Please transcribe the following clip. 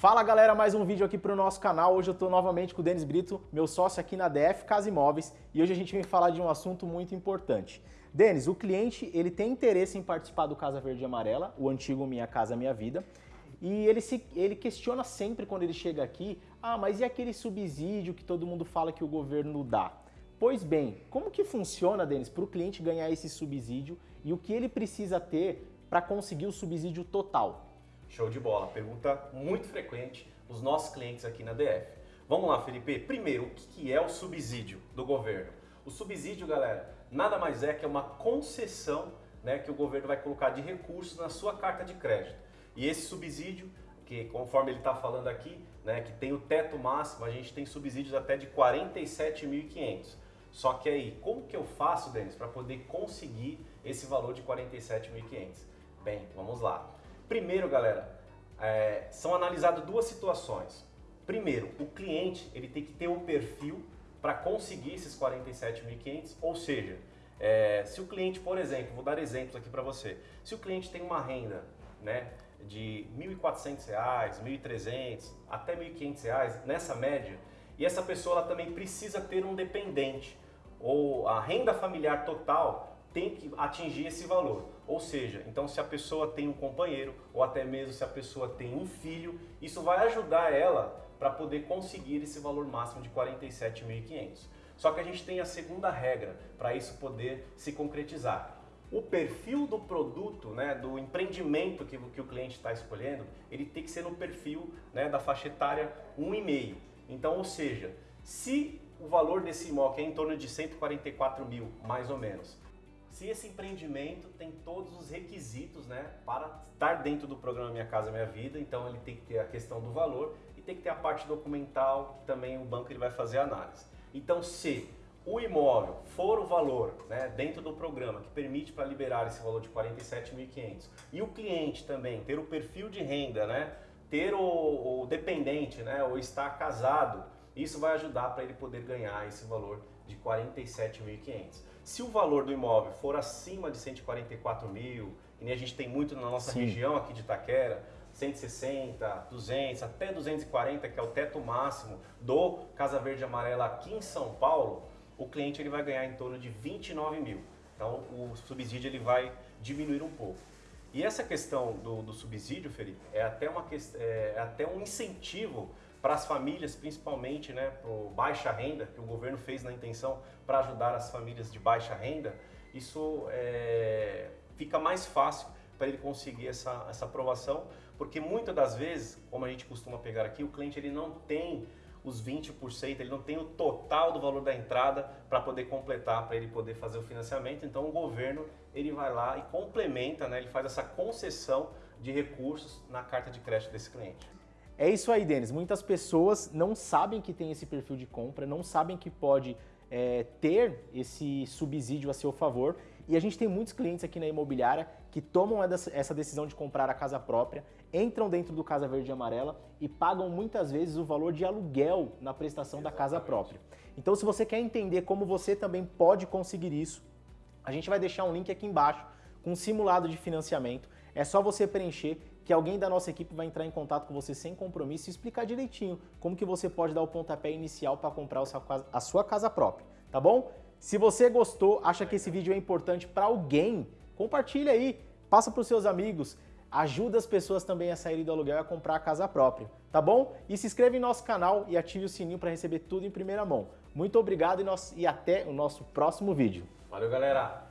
Fala galera, mais um vídeo aqui para o nosso canal. Hoje eu estou novamente com o Denis Brito, meu sócio aqui na DF Casa Imóveis, e hoje a gente vem falar de um assunto muito importante. Denis, o cliente ele tem interesse em participar do Casa Verde e Amarela, o antigo Minha Casa Minha Vida, e ele, se, ele questiona sempre quando ele chega aqui, ah, mas e aquele subsídio que todo mundo fala que o governo dá? Pois bem, como que funciona, Denis, para o cliente ganhar esse subsídio e o que ele precisa ter para conseguir o subsídio total? Show de bola, pergunta muito frequente os nossos clientes aqui na DF. Vamos lá, Felipe. Primeiro, o que é o subsídio do governo? O subsídio, galera, nada mais é que uma concessão né, que o governo vai colocar de recursos na sua carta de crédito. E esse subsídio, que conforme ele está falando aqui, né, que tem o teto máximo, a gente tem subsídios até de 47.500. Só que aí, como que eu faço, Denis, para poder conseguir esse valor de 47.500? Bem, vamos lá. Primeiro, galera, é, são analisadas duas situações. Primeiro, o cliente ele tem que ter um perfil para conseguir esses 47.500, ou seja, é, se o cliente, por exemplo, vou dar exemplos aqui para você, se o cliente tem uma renda né, de R$ 1.400, R$ 1.300, até R$ 1.500, nessa média, e essa pessoa ela também precisa ter um dependente, ou a renda familiar total tem que atingir esse valor. Ou seja, então se a pessoa tem um companheiro, ou até mesmo se a pessoa tem um filho, isso vai ajudar ela para poder conseguir esse valor máximo de 47.500. Só que a gente tem a segunda regra para isso poder se concretizar. O perfil do produto, né, do empreendimento que, que o cliente está escolhendo, ele tem que ser no perfil né, da faixa etária 1,5. Então, ou seja, se o valor desse imóvel é em torno de 144 mil, mais ou menos, se esse empreendimento tem todos os requisitos né, para estar dentro do programa Minha Casa Minha Vida, então ele tem que ter a questão do valor e tem que ter a parte documental, que também o banco ele vai fazer análise. Então, se o imóvel for o valor né, dentro do programa que permite para liberar esse valor de 47.500 e o cliente também ter o perfil de renda, né, ter o, o dependente né, ou estar casado, isso vai ajudar para ele poder ganhar esse valor de 47.500. Se o valor do imóvel for acima de 144 mil, e nem a gente tem muito na nossa Sim. região aqui de Itaquera, 160, 200, até 240, que é o teto máximo do Casa Verde Amarela aqui em São Paulo, o cliente ele vai ganhar em torno de 29 mil. Então o subsídio ele vai diminuir um pouco. E essa questão do, do subsídio, Felipe, é até, uma, é, é até um incentivo para as famílias, principalmente né, para baixa renda, que o governo fez na intenção para ajudar as famílias de baixa renda, isso é, fica mais fácil para ele conseguir essa, essa aprovação, porque muitas das vezes, como a gente costuma pegar aqui, o cliente ele não tem os 20%, ele não tem o total do valor da entrada para poder completar, para ele poder fazer o financiamento. Então o governo ele vai lá e complementa, né, ele faz essa concessão de recursos na carta de crédito desse cliente. É isso aí, Denis. Muitas pessoas não sabem que tem esse perfil de compra, não sabem que pode é, ter esse subsídio a seu favor. E a gente tem muitos clientes aqui na imobiliária que tomam essa decisão de comprar a casa própria, entram dentro do Casa Verde e Amarela e pagam muitas vezes o valor de aluguel na prestação Exatamente. da casa própria. Então, se você quer entender como você também pode conseguir isso, a gente vai deixar um link aqui embaixo com um simulado de financiamento. É só você preencher que alguém da nossa equipe vai entrar em contato com você sem compromisso e explicar direitinho como que você pode dar o pontapé inicial para comprar a sua casa própria, tá bom? Se você gostou, acha que esse vídeo é importante para alguém, compartilha aí, passa para os seus amigos, ajuda as pessoas também a saírem do aluguel e a comprar a casa própria, tá bom? E se inscreva em nosso canal e ative o sininho para receber tudo em primeira mão. Muito obrigado e, nós, e até o nosso próximo vídeo. Valeu, galera!